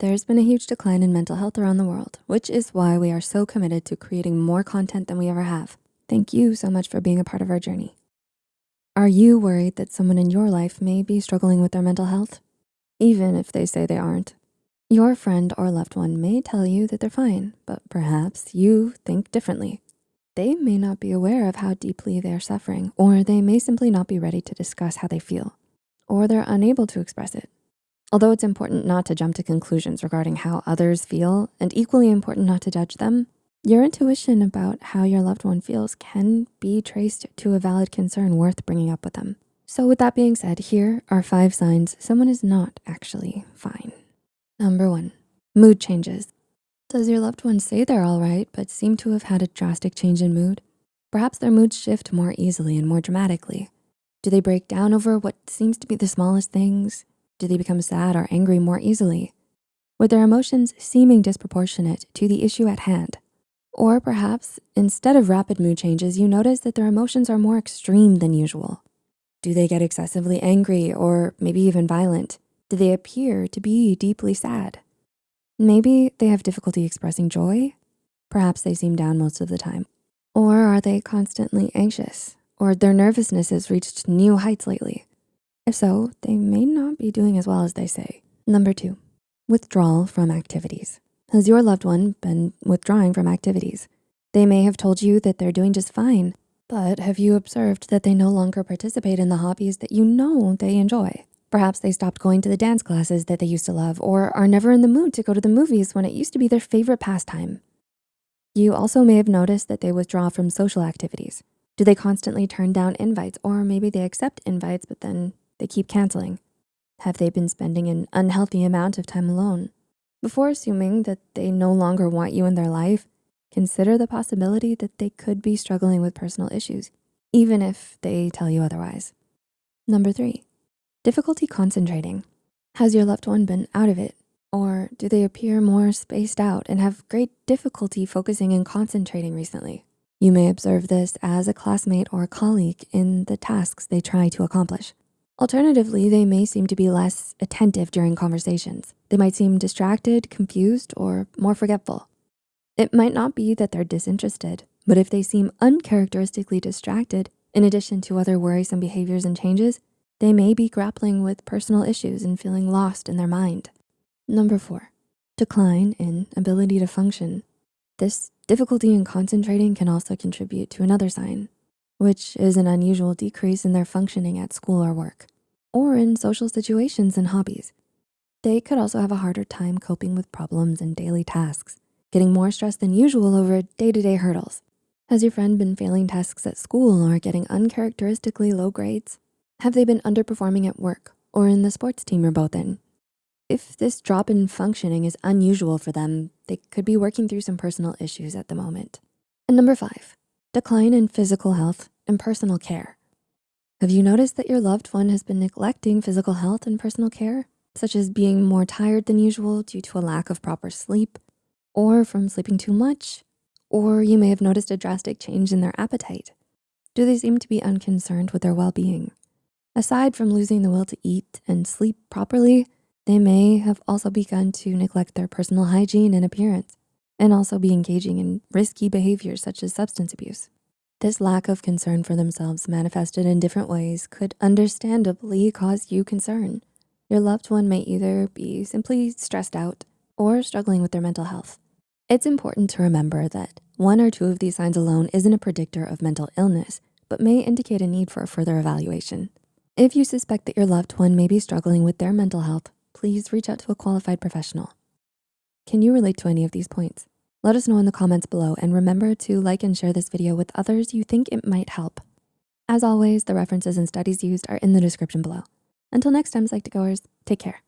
There's been a huge decline in mental health around the world, which is why we are so committed to creating more content than we ever have. Thank you so much for being a part of our journey. Are you worried that someone in your life may be struggling with their mental health? Even if they say they aren't. Your friend or loved one may tell you that they're fine, but perhaps you think differently. They may not be aware of how deeply they're suffering, or they may simply not be ready to discuss how they feel, or they're unable to express it. Although it's important not to jump to conclusions regarding how others feel and equally important not to judge them, your intuition about how your loved one feels can be traced to a valid concern worth bringing up with them. So with that being said, here are five signs someone is not actually fine. Number one, mood changes. Does your loved one say they're all right, but seem to have had a drastic change in mood? Perhaps their moods shift more easily and more dramatically. Do they break down over what seems to be the smallest things? Do they become sad or angry more easily? With their emotions seeming disproportionate to the issue at hand, or perhaps instead of rapid mood changes, you notice that their emotions are more extreme than usual. Do they get excessively angry or maybe even violent? Do they appear to be deeply sad? Maybe they have difficulty expressing joy. Perhaps they seem down most of the time. Or are they constantly anxious? Or their nervousness has reached new heights lately? If so, they may not be doing as well as they say. Number two, withdrawal from activities. Has your loved one been withdrawing from activities? They may have told you that they're doing just fine, but have you observed that they no longer participate in the hobbies that you know they enjoy? Perhaps they stopped going to the dance classes that they used to love or are never in the mood to go to the movies when it used to be their favorite pastime. You also may have noticed that they withdraw from social activities. Do they constantly turn down invites or maybe they accept invites, but then they keep canceling? Have they been spending an unhealthy amount of time alone? Before assuming that they no longer want you in their life, consider the possibility that they could be struggling with personal issues, even if they tell you otherwise. Number three, difficulty concentrating. Has your loved one been out of it? Or do they appear more spaced out and have great difficulty focusing and concentrating recently? You may observe this as a classmate or colleague in the tasks they try to accomplish. Alternatively, they may seem to be less attentive during conversations. They might seem distracted, confused, or more forgetful. It might not be that they're disinterested, but if they seem uncharacteristically distracted, in addition to other worrisome behaviors and changes, they may be grappling with personal issues and feeling lost in their mind. Number four, decline in ability to function. This difficulty in concentrating can also contribute to another sign, which is an unusual decrease in their functioning at school or work, or in social situations and hobbies. They could also have a harder time coping with problems and daily tasks, getting more stressed than usual over day-to-day -day hurdles. Has your friend been failing tasks at school or getting uncharacteristically low grades? Have they been underperforming at work or in the sports team you're both in? If this drop in functioning is unusual for them, they could be working through some personal issues at the moment. And number five, decline in physical health and personal care. Have you noticed that your loved one has been neglecting physical health and personal care, such as being more tired than usual due to a lack of proper sleep, or from sleeping too much, or you may have noticed a drastic change in their appetite. Do they seem to be unconcerned with their well-being? Aside from losing the will to eat and sleep properly, they may have also begun to neglect their personal hygiene and appearance and also be engaging in risky behaviors such as substance abuse. This lack of concern for themselves manifested in different ways could understandably cause you concern. Your loved one may either be simply stressed out or struggling with their mental health. It's important to remember that one or two of these signs alone isn't a predictor of mental illness, but may indicate a need for a further evaluation. If you suspect that your loved one may be struggling with their mental health, please reach out to a qualified professional. Can you relate to any of these points? Let us know in the comments below and remember to like and share this video with others you think it might help. As always, the references and studies used are in the description below. Until next time, Psych2Goers, take care.